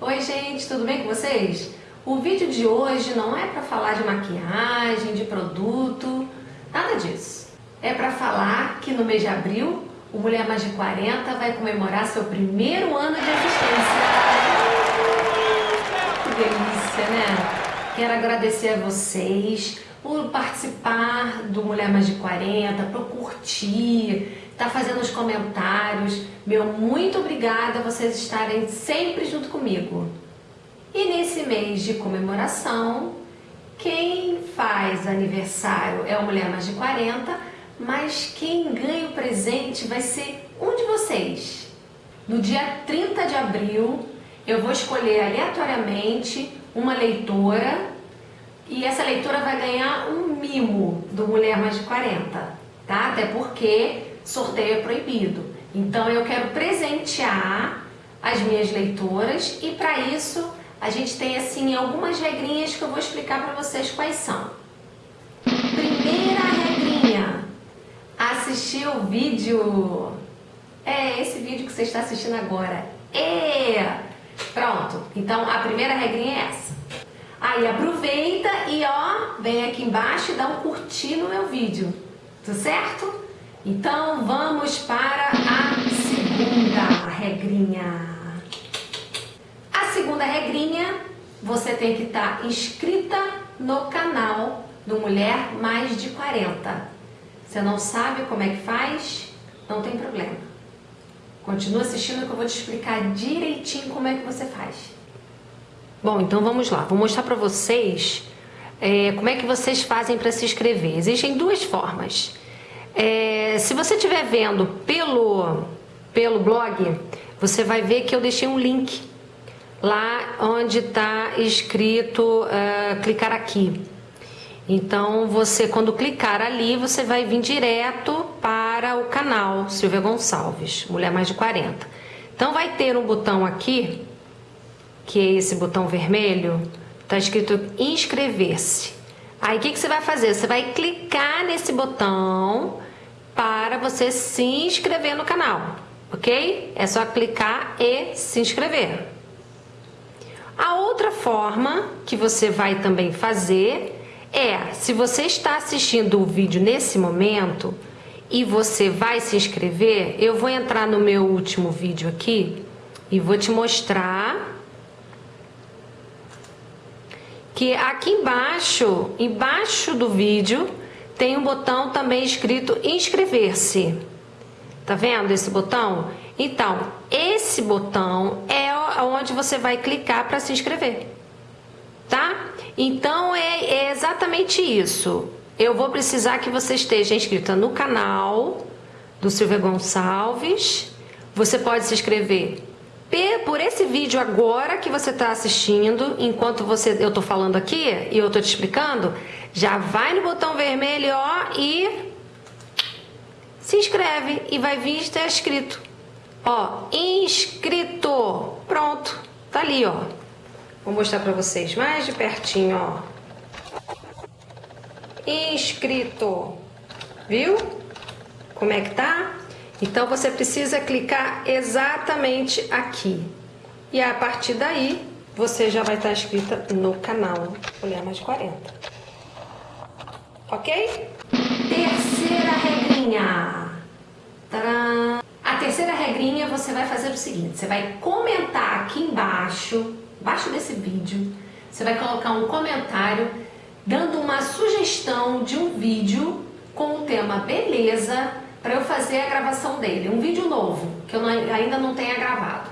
Oi gente, tudo bem com vocês? O vídeo de hoje não é para falar de maquiagem, de produto, nada disso. É para falar que no mês de abril o Mulher Mais de 40 vai comemorar seu primeiro ano de existência. Que delícia, né? Quero agradecer a vocês por participar do Mulher Mais de 40, por curtir, tá fazendo os comentários. Meu muito obrigada vocês estarem sempre junto comigo. E nesse mês de comemoração, quem faz aniversário é o Mulher Mais de 40, mas quem ganha o presente vai ser um de vocês. No dia 30 de abril, eu vou escolher aleatoriamente uma leitora e essa leitora vai ganhar um mimo do Mulher Mais de 40, tá? Até porque sorteio é proibido. Então eu quero presentear as minhas leitoras e para isso a gente tem assim algumas regrinhas que eu vou explicar para vocês quais são. Primeira regrinha, assistir o vídeo. É esse vídeo que você está assistindo agora. Pronto, então a primeira regrinha é essa. Aí aproveita e ó, vem aqui embaixo e dá um curtir no meu vídeo, tudo certo? Então vamos para a segunda regrinha. A segunda regrinha, você tem que estar inscrita no canal do Mulher Mais de 40. Você não sabe como é que faz? Não tem problema. Continua assistindo que eu vou te explicar direitinho como é que você faz. Bom, então vamos lá. Vou mostrar para vocês é, como é que vocês fazem para se inscrever. Existem duas formas. É, se você estiver vendo pelo, pelo blog, você vai ver que eu deixei um link lá onde está escrito uh, clicar aqui. Então, você quando clicar ali, você vai vir direto para o canal Silvia Gonçalves, Mulher Mais de 40. Então, vai ter um botão aqui, que é esse botão vermelho, está escrito inscrever-se. Aí, o que, que você vai fazer? Você vai clicar nesse botão para você se inscrever no canal, ok? É só clicar e se inscrever. A outra forma que você vai também fazer é, se você está assistindo o vídeo nesse momento e você vai se inscrever, eu vou entrar no meu último vídeo aqui e vou te mostrar que aqui embaixo, embaixo do vídeo, tem um botão também escrito inscrever-se. Tá vendo esse botão? Então, esse botão é onde você vai clicar para se inscrever. Tá? Então, é, é exatamente isso. Eu vou precisar que você esteja inscrita no canal do Silvia Gonçalves. Você pode se inscrever por esse vídeo agora que você está assistindo, enquanto você, eu estou falando aqui e eu estou te explicando, já vai no botão vermelho ó, e se inscreve e vai vir estar escrito. Ó, inscrito. Pronto, tá ali, ó. Vou mostrar para vocês mais de pertinho, ó. Inscrito. Viu? Como é que tá? Então você precisa clicar exatamente aqui. E a partir daí, você já vai estar inscrita no canal Mulher Mais 40. Ok? Terceira regrinha. Tcharam! A terceira regrinha você vai fazer o seguinte, você vai comentar aqui embaixo, embaixo desse vídeo, você vai colocar um comentário dando uma sugestão de um vídeo com o tema beleza para eu fazer a gravação dele, um vídeo novo, que eu não, ainda não tenha gravado,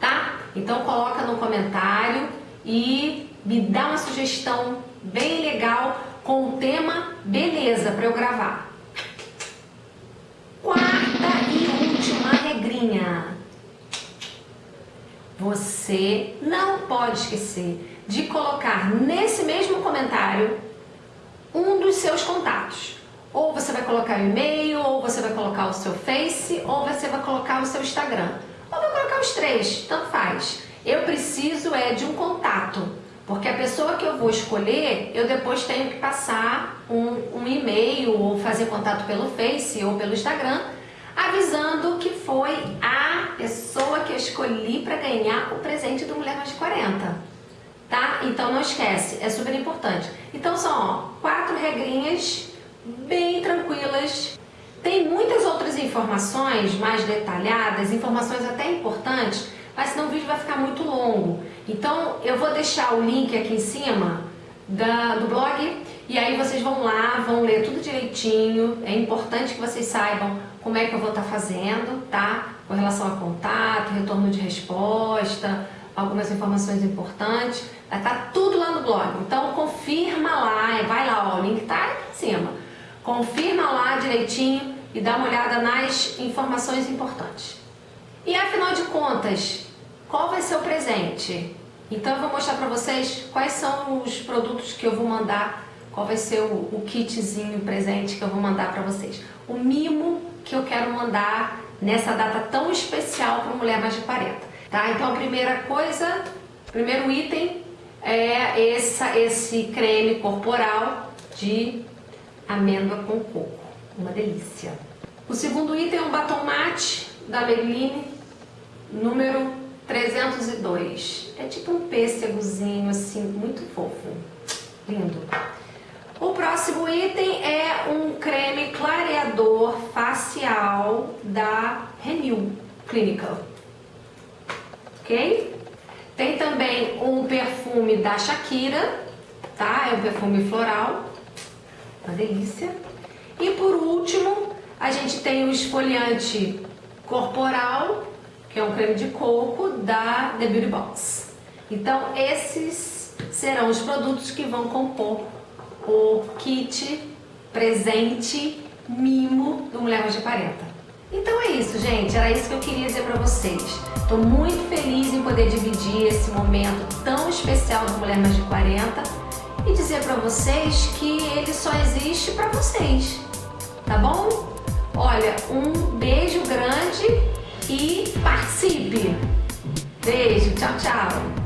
tá? Então coloca no comentário e me dá uma sugestão bem legal com o tema beleza para eu gravar. Quarta e última regrinha. Você não pode esquecer de colocar nesse mesmo comentário um dos seus contatos. Vai colocar o e-mail, ou você vai colocar o seu Face, ou você vai colocar o seu Instagram. Ou vai colocar os três, tanto faz. Eu preciso é de um contato, porque a pessoa que eu vou escolher, eu depois tenho que passar um, um e-mail ou fazer contato pelo Face ou pelo Instagram. avisando que foi a pessoa que eu escolhi para ganhar o presente do Mulher Mais de 40. Tá? Então não esquece, é super importante. Então são ó, quatro regrinhas bem tranquilas. Tem muitas outras informações mais detalhadas, informações até importantes, mas senão o vídeo vai ficar muito longo. Então eu vou deixar o link aqui em cima da, do blog e aí vocês vão lá, vão ler tudo direitinho. É importante que vocês saibam como é que eu vou estar fazendo, tá? Com relação a contato, retorno de resposta, algumas informações importantes. Vai estar tudo lá no blog. Então confirma lá, vai lá, ó, o link tá aqui em cima. Confirma lá direitinho e dá uma olhada nas informações importantes. E afinal de contas, qual vai ser o presente? Então eu vou mostrar para vocês quais são os produtos que eu vou mandar, qual vai ser o, o kitzinho presente que eu vou mandar para vocês. O mimo que eu quero mandar nessa data tão especial para Mulher Mais de 40. Tá? Então a primeira coisa, primeiro item é essa, esse creme corporal de amêndoa com coco. Uma delícia. O segundo item é um batom mate da Maybelline, número 302. É tipo um pêssegozinho assim, muito fofo. Lindo. O próximo item é um creme clareador facial da Renew Clinical. Ok? Tem também um perfume da Shakira, tá? É um perfume floral. Uma delícia. E por último, a gente tem o esfoliante corporal que é um creme de coco da The Beauty Box. Então, esses serão os produtos que vão compor o kit presente mimo do Mulher Mais de 40. Então é isso, gente. Era isso que eu queria dizer para vocês. Estou muito feliz em poder dividir esse momento tão especial do Mulher Mais de 40 e dizer para vocês que ele só existe para vocês, tá bom? Olha, um beijo grande e participe. Beijo, tchau, tchau.